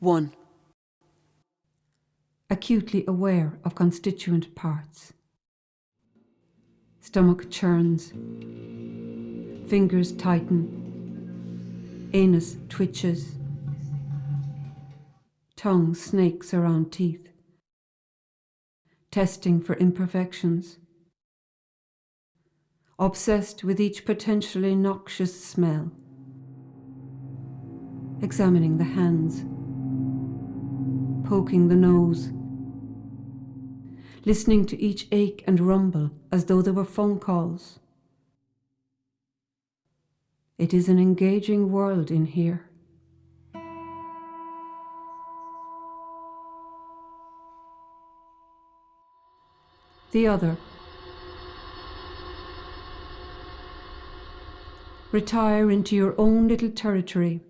1. Acutely aware of constituent parts. Stomach churns. Fingers tighten. Anus twitches. Tongue snakes around teeth. Testing for imperfections. Obsessed with each potentially noxious smell. Examining the hands. Poking the nose. Listening to each ache and rumble as though they were phone calls. It is an engaging world in here. The other. Retire into your own little territory.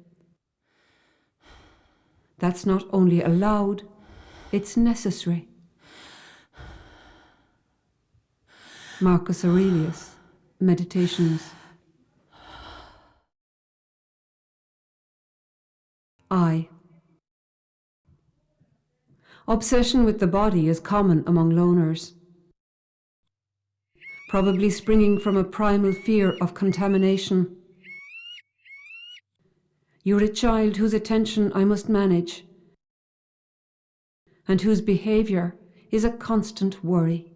That's not only allowed, it's necessary. Marcus Aurelius, Meditations. I. Obsession with the body is common among loners, probably springing from a primal fear of contamination. You're a child whose attention I must manage, and whose behaviour is a constant worry.